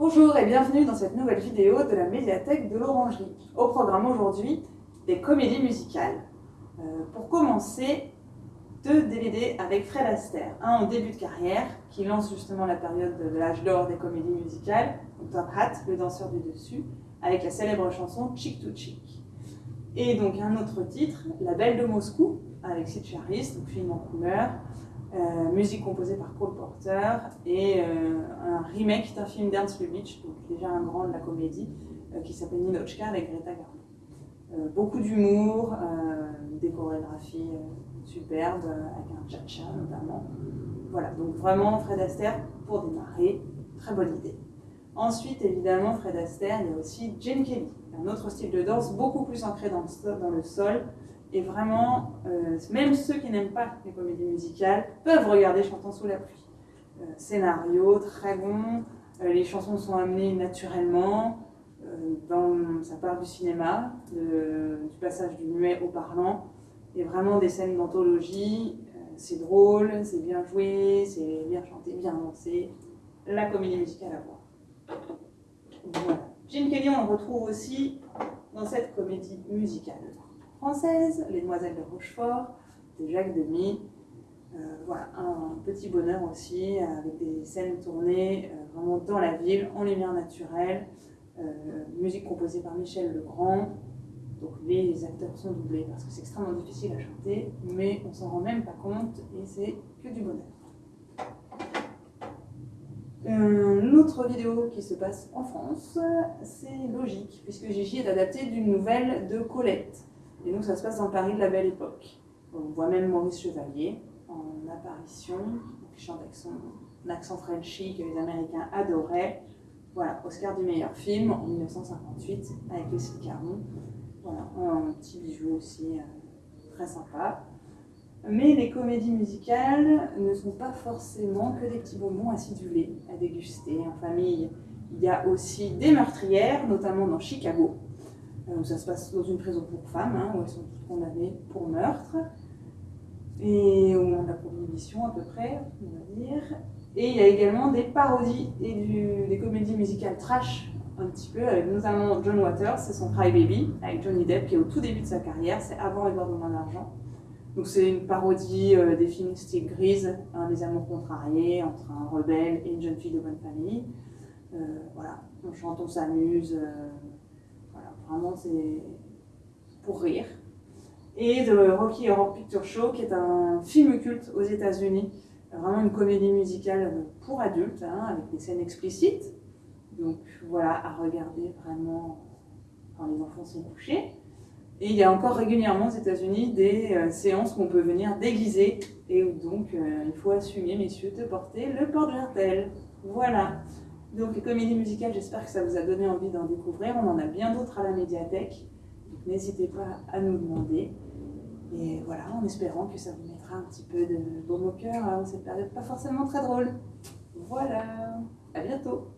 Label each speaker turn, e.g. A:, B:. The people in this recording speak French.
A: Bonjour et bienvenue dans cette nouvelle vidéo de la médiathèque de l'Orangerie. Au programme aujourd'hui, des comédies musicales. Euh, pour commencer, deux DVD avec Fred Astaire. Un au début de carrière, qui lance justement la période de l'âge d'or des comédies musicales, Top Hat, le danseur du dessus, avec la célèbre chanson Chick to Chick. Et donc un autre titre, La Belle de Moscou, avec Sid donc film en couleur, euh, musique composée par Paul Porter, et euh, un remake d'un film d'Ernst Lubitsch, donc déjà un grand de la comédie, euh, qui s'appelle Ninochka avec Greta Garbo. beaucoup d'humour, des chorégraphies superbes, avec un cha-cha notamment. Voilà, donc vraiment Fred Astaire pour démarrer, très bonne idée. Ensuite, évidemment, Fred Astaire, il y a aussi Jane Kelly, un autre style de danse beaucoup plus ancré dans le sol, et vraiment, euh, même ceux qui n'aiment pas les comédies musicales peuvent regarder Chantons sous la pluie. Euh, scénario très bon, euh, les chansons sont amenées naturellement, dans, ça part du cinéma, du passage du muet au parlant, et vraiment des scènes d'anthologie. c'est drôle, c'est bien joué, c'est bien chanté, bien dansé. La comédie musicale à voir. Voilà. Jim Kelly, on le retrouve aussi dans cette comédie musicale française, Les Demoiselles de Rochefort, de Jacques Demy. Euh, voilà, un petit bonheur aussi, avec des scènes tournées euh, vraiment dans la ville, en lumière naturelle, euh, musique composée par Michel Legrand. Donc les acteurs sont doublés parce que c'est extrêmement difficile à chanter, mais on s'en rend même pas compte et c'est que du bonheur. Une autre vidéo qui se passe en France, c'est logique, puisque Gigi est adapté d'une nouvelle de Colette. Et donc ça se passe dans Paris de la Belle Époque. On voit même Maurice Chevalier en apparition, qui chante avec accent Frenchy que les Américains adoraient. Voilà, Oscar du meilleur film en 1958 avec Leslie Caron. Voilà, un petit bijou aussi euh, très sympa. Mais les comédies musicales ne sont pas forcément que des petits bonbons acidulés à déguster en famille. Il y a aussi des meurtrières, notamment dans Chicago, euh, ça se passe dans une prison pour femmes, hein, où elles sont toutes condamnées pour meurtre, et au moment de la prohibition à peu près, on va dire. Et il y a également des parodies et des comédies musicales trash, un petit peu, avec notamment John Waters, c'est son Cry Baby, avec Johnny Depp, qui est au tout début de sa carrière, c'est avant Edward Main d'Argent. Donc c'est une parodie euh, des films style Grise, des amours contrariés entre un rebelle et une jeune fille de bonne famille. Euh, voilà, on chante, on s'amuse, Vraiment, c'est pour rire. Et de Rocky Horror Picture Show, qui est un film culte aux États-Unis, vraiment une comédie musicale pour adultes, hein, avec des scènes explicites. Donc voilà, à regarder vraiment quand les enfants sont couchés. Et il y a encore régulièrement aux États-Unis des euh, séances où on peut venir déguiser et donc euh, il faut assumer, messieurs, de porter le porte-jartel. Voilà. Donc les comédies j'espère que ça vous a donné envie d'en découvrir. On en a bien d'autres à la médiathèque. Donc n'hésitez pas à nous demander. Et voilà, en espérant que ça vous mettra un petit peu de baume au cœur en cette période pas forcément très drôle. Voilà, à bientôt